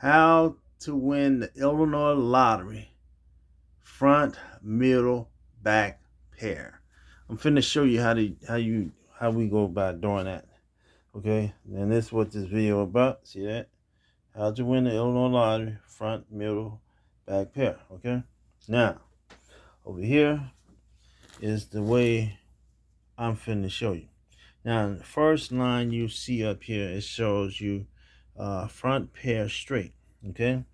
how to win the Illinois lottery front, middle, back pair. I'm finna show you how to how you how we go about doing that. Okay, and this is what this video about. See that? How to win the Illinois lottery front, middle, back pair. Okay. Now, over here is the way I'm finna show you. Now, the first line you see up here, it shows you uh, front pair straight. Okay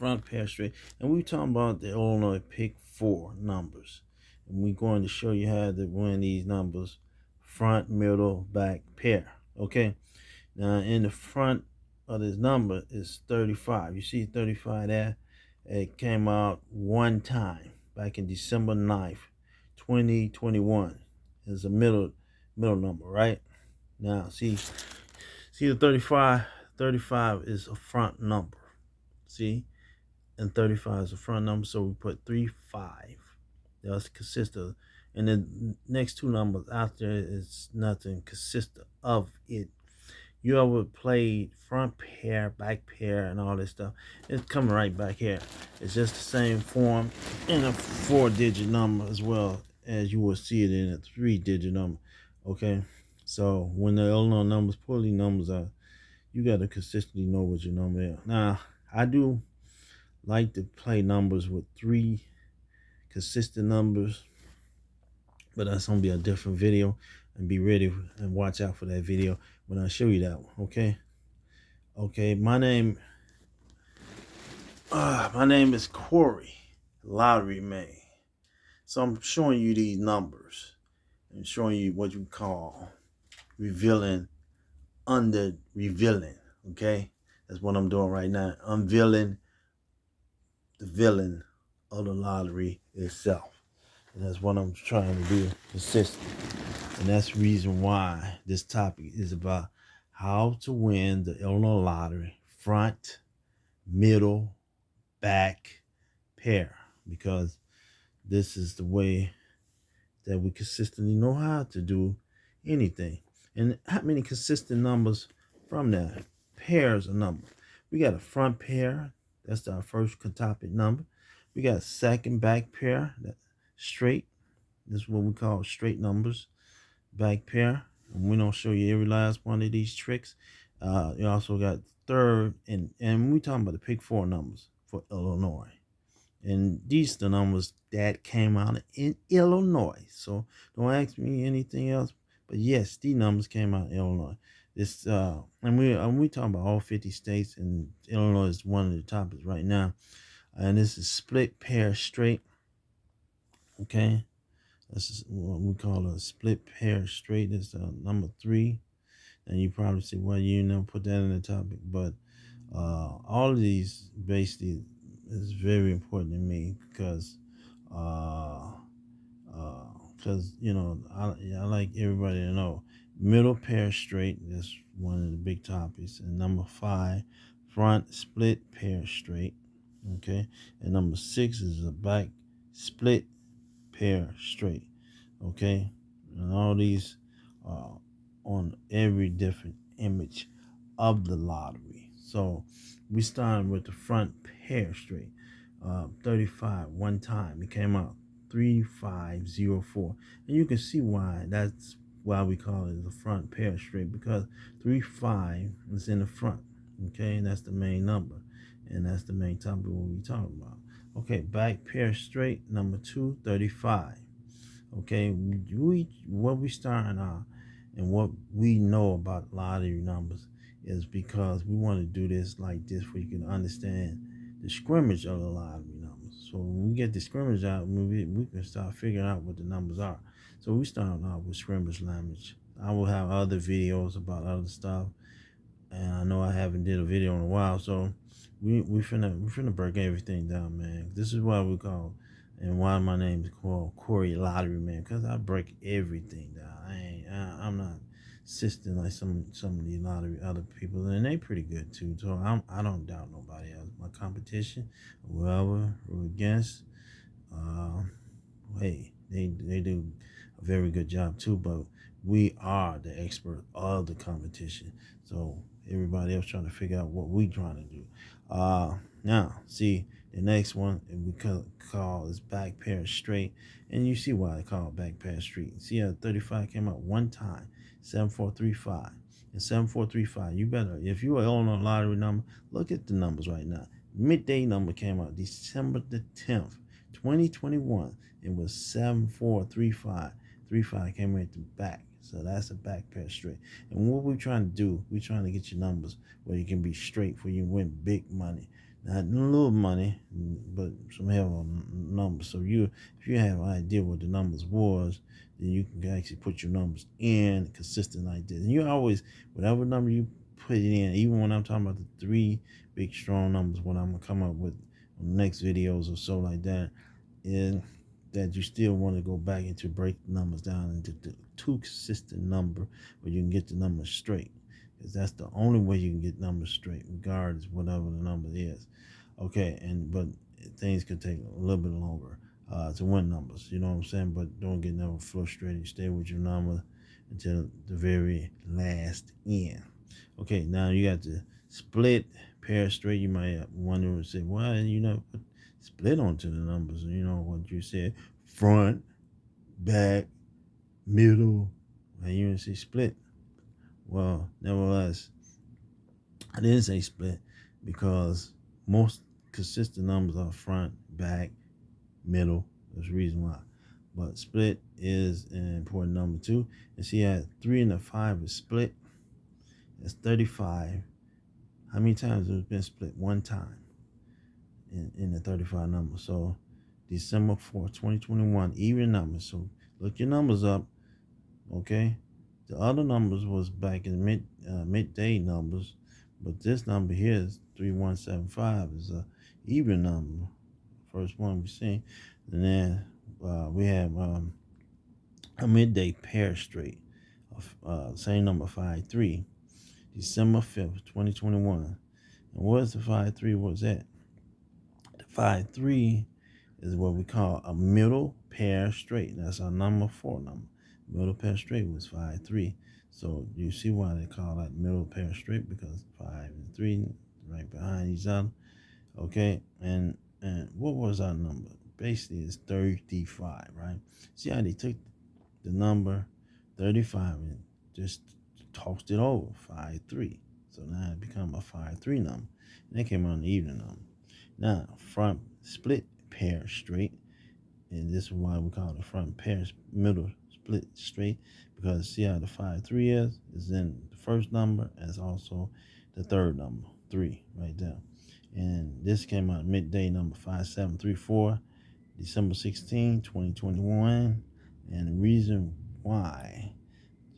front pair straight. And we're talking about the Illinois pick four numbers. And we're going to show you how to win these numbers front, middle, back pair. Okay. Now in the front of this number is 35. You see 35 there? It came out one time back in December 9th, 2021. It's a middle middle number, right? Now see see the 35 35 is a front number. See? and 35 is a front number, so we put 3, 5. That's consist of. And the next two numbers after is nothing consist of it. You ever played front pair, back pair, and all this stuff? It's coming right back here. It's just the same form in a four-digit number as well as you will see it in a three-digit number. Okay, so when the Illinois numbers, pulling numbers are, you got to consistently know what your number is. Now, I do like to play numbers with three consistent numbers but that's gonna be a different video. And be ready and watch out for that video when I show you that one okay? Okay my name uh, my name is Corey Lottery Man. So I'm showing you these numbers and showing you what you call revealing under revealing okay that's what I'm doing right now unveiling the villain of the lottery itself. And that's what I'm trying to do consistent. And that's the reason why this topic is about how to win the Illinois lottery front, middle, back pair. Because this is the way that we consistently know how to do anything. And how many consistent numbers from that? Pairs of numbers. We got a front pair, that's our first quintuple number. We got a second back pair, that straight. This is what we call straight numbers, back pair. And we don't show you every last one of these tricks. Uh, you also got third, and and we talking about the pick four numbers for Illinois. And these the numbers that came out in Illinois. So don't ask me anything else. But yes, these numbers came out in Illinois. This uh, and we and we talking about all 50 states, and Illinois is one of the topics right now. And this is split pair straight. Okay, this is what we call a split pair straight. This uh, number three. And you probably say, well, you know, put that in the topic, but uh, all of these basically is very important to me because uh, uh, because you know I, I like everybody to know. Middle pair straight that's one of the big topics and number five front split pair straight okay? And number six is a back split pair straight okay? And all these are on every different image of the lottery. So we started with the front pair straight uh, 35 one time it came out 3504 and you can see why. That's why we call it the front pair straight because 3 5 is in the front okay? And that's the main number. And that's the main topic what we talking about. Okay back pair straight number 235 okay we what we starting out and what we know about lottery numbers is because we want to do this like this where you can understand the scrimmage of the lottery so when we get the scrimmage out we, we can start figuring out what the numbers are so we start off with scrimmage language. I will have other videos about other stuff. And I know I haven't did a video in a while, so we we finna we finna break everything down, man. This is why we call and why my name is called Corey Lottery Man, because I break everything down. I ain't I, am not assisting like some some of the lottery other people, and they pretty good too. So I'm I don't doubt nobody else. My competition, whoever we're against, uh, hey, they they do a very good job too, but we are the expert of the competition. So everybody else trying to figure out what we trying to do. Uh, now, see, the next one we call is back pair straight. And you see why I call it back pair straight. See how 35 came out one time, 7435. And 7435, you better, if you are on a lottery number, look at the numbers right now. Midday number came out December the 10th, 2021. It was 7435. 35 came right to back. So that's a back pair straight. And what we're trying to do, we're trying to get your numbers where you can be straight for you win big money. Not a little money, but some hell numbers. So you if you have an idea what the numbers was, then you can actually put your numbers in consistent like this. And you always whatever number you put it in, even when I'm talking about the three big strong numbers, what I'm gonna come up with next videos or so like that, and that you still want to go back into break numbers down into the two consistent number where you can get the numbers straight because that's the only way you can get numbers straight regardless whatever the number is. Okay and but things could take a little bit longer uh, to win numbers you know what i'm saying? But don't get never frustrated stay with your number until the very last end. Okay now you got the split pair straight. You might wonder and say why you know split onto the numbers you know what you said front back middle, and you didn't say split. Well, nevertheless, I didn't say split because most consistent numbers are front, back, middle. There's a reason why. But split is an important number too. And see, at three and a five is split. That's 35. How many times has it been split? One time in, in the 35 number. So December 4th, 2021, even numbers. So look your numbers up. Okay, the other numbers was back in mid uh, midday numbers, but this number here is three one seven five is a even number. First one we seen, and then uh, we have um, a midday pair straight, of uh, same number five three, December fifth, twenty twenty one. And what's the five three? What's that? The five three is what we call a middle pair straight. That's our number four number. Middle pair straight was 5, 3. So you see why they call that middle pair straight because 5 and 3 right behind each other. Okay, and and what was our number? Basically, it's 35, right? See how they took the number 35 and just tossed it over, 5, 3. So now it become a 5, 3 number. And came on the evening number. Now, front split pair straight, and this is why we call it front pair middle split straight because see how the 5 3 is is in the first number as also the third number 3 right there. And this came out midday number 5734 December 16 2021 and the reason why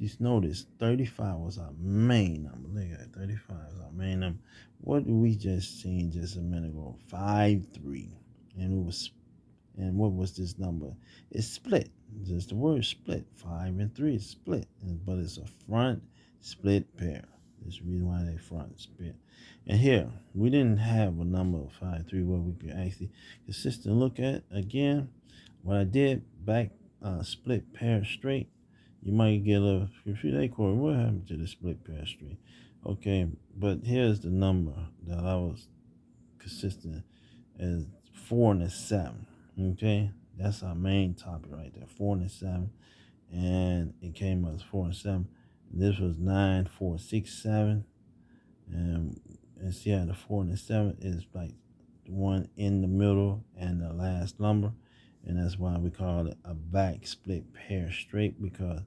just notice 35 was our main number. Look at that 35 is our main number. What we just seen just a minute ago? 5 3 and it was and what was this number it's split just the word split. Five and three is split, but it's a front split pair. That's the reason why they front split. And here, we didn't have a number of five, three where we could actually consistent look at. Again, what I did, back uh, split pair straight, you might get a, you say, Corey, what happened to the split pair straight? Okay, but here's the number that I was consistent as four and a seven. Okay, that's our main topic right there. Four and seven. And it came as four and seven. This was nine, four, six, seven. And, and see how the four and the seven is like the one in the middle and the last number. And that's why we call it a back split pair straight because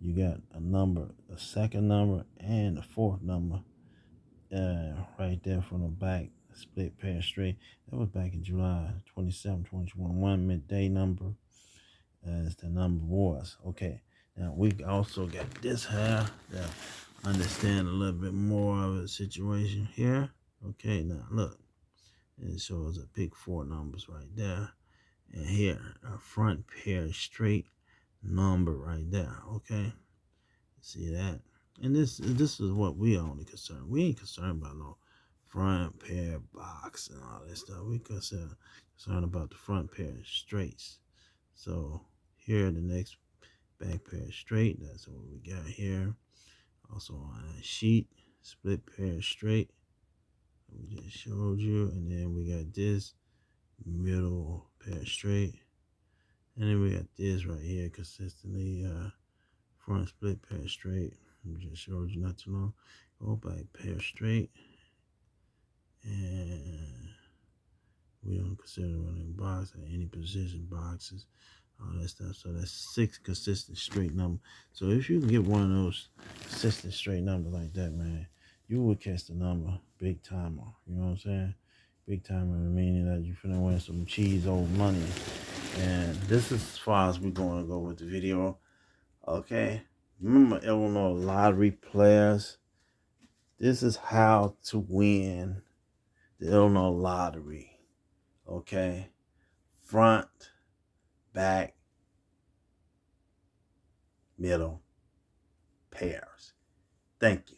you got a number, a second number and a fourth number uh, right there from the back split pair straight. That was back in July 27, 2021, midday number uh, as the number was. Okay, now we also got this here to understand a little bit more of the situation here. Okay, now look, it shows a big four numbers right there. And here, a front pair straight number right there. Okay, see that? And this this is what we only concerned. We ain't concerned about no front pair box and all that stuff. We concerned, concerned about the front pair straights. So here the next back pair straight. That's what we got here. Also on a sheet. split pair straight. We just showed you. And then we got this middle pair straight. And then we got this right here consistently uh, front split pair straight. We just showed you not too long. Go back pair straight. And we don't consider running box at any position boxes, all that stuff. So that's six consistent straight number. So if you can get one of those consistent straight numbers like that, man, you will catch the number big timer. You know what I'm saying? Big timer meaning that you're finna win some cheese old money. And this is as far as we're going to go with the video. Okay. Remember Illinois lottery players? This is how to win the Illinois lottery. Okay. Front, back, middle, pairs. Thank you.